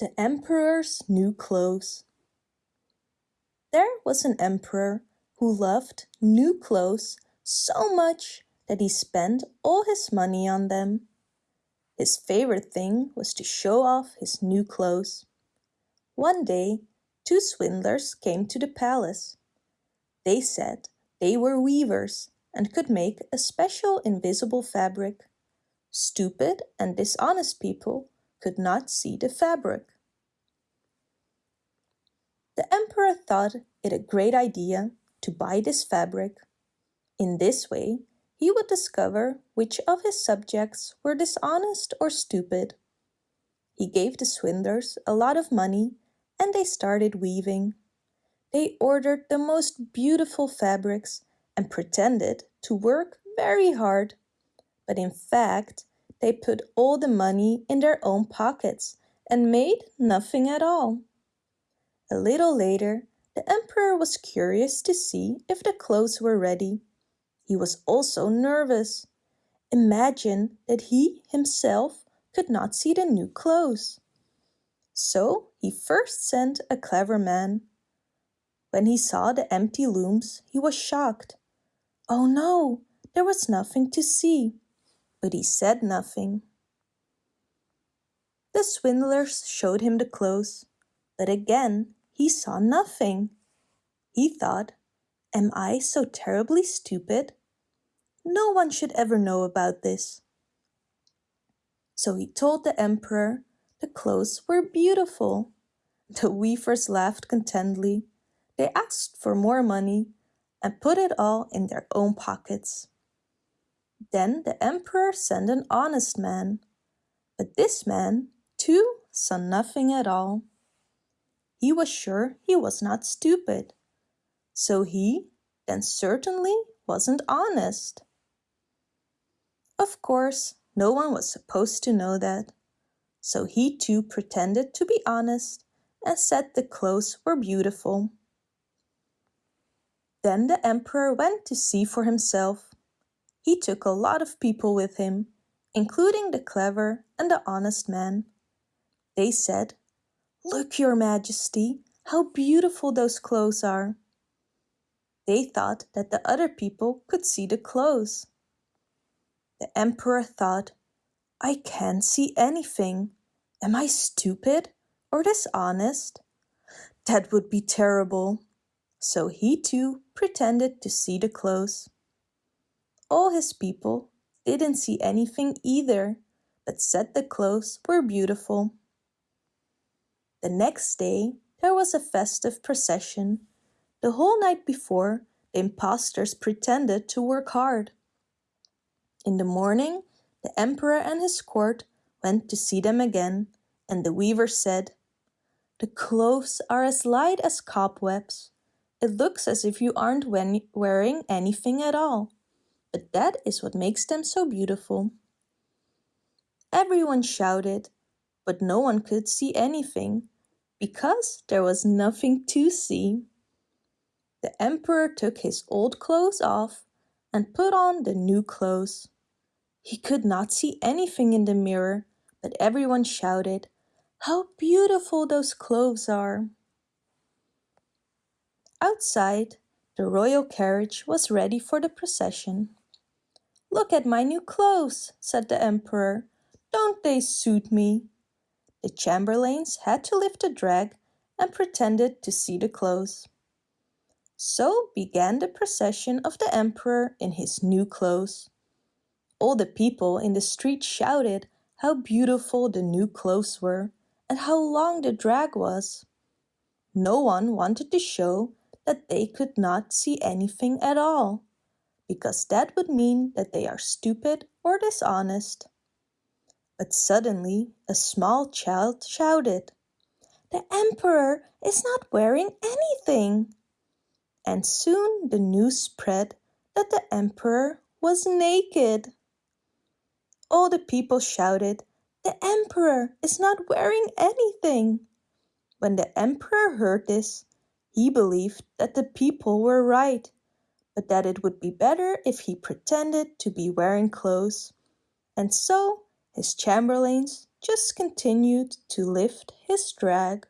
The Emperor's New Clothes There was an emperor who loved new clothes so much that he spent all his money on them. His favorite thing was to show off his new clothes. One day, two swindlers came to the palace. They said they were weavers and could make a special invisible fabric. Stupid and dishonest people could not see the fabric. The emperor thought it a great idea to buy this fabric. In this way, he would discover which of his subjects were dishonest or stupid. He gave the swindlers a lot of money and they started weaving. They ordered the most beautiful fabrics and pretended to work very hard. But in fact, they put all the money in their own pockets and made nothing at all. A little later, the emperor was curious to see if the clothes were ready. He was also nervous. Imagine that he himself could not see the new clothes. So he first sent a clever man. When he saw the empty looms, he was shocked. Oh no, there was nothing to see but he said nothing. The swindlers showed him the clothes, but again he saw nothing. He thought, Am I so terribly stupid? No one should ever know about this. So he told the emperor the clothes were beautiful. The weavers laughed contentedly. They asked for more money and put it all in their own pockets. Then the emperor sent an honest man. But this man, too, saw nothing at all. He was sure he was not stupid. So he, then certainly, wasn't honest. Of course, no one was supposed to know that. So he too pretended to be honest and said the clothes were beautiful. Then the emperor went to see for himself he took a lot of people with him, including the clever and the honest man. They said, Look, your majesty, how beautiful those clothes are. They thought that the other people could see the clothes. The emperor thought, I can't see anything. Am I stupid or dishonest? That would be terrible. So he too pretended to see the clothes. All his people didn't see anything either, but said the clothes were beautiful. The next day there was a festive procession. The whole night before, the impostors pretended to work hard. In the morning, the emperor and his court went to see them again, and the weaver said, The clothes are as light as cobwebs. It looks as if you aren't wearing anything at all but that is what makes them so beautiful. Everyone shouted, but no one could see anything, because there was nothing to see. The emperor took his old clothes off and put on the new clothes. He could not see anything in the mirror, but everyone shouted, How beautiful those clothes are! Outside, the royal carriage was ready for the procession. Look at my new clothes, said the emperor. Don't they suit me? The chamberlains had to lift the drag and pretended to see the clothes. So began the procession of the emperor in his new clothes. All the people in the street shouted how beautiful the new clothes were and how long the drag was. No one wanted to show that they could not see anything at all because that would mean that they are stupid or dishonest. But suddenly a small child shouted, The emperor is not wearing anything! And soon the news spread that the emperor was naked. All the people shouted, The emperor is not wearing anything! When the emperor heard this, he believed that the people were right but that it would be better if he pretended to be wearing clothes. And so his chamberlains just continued to lift his drag.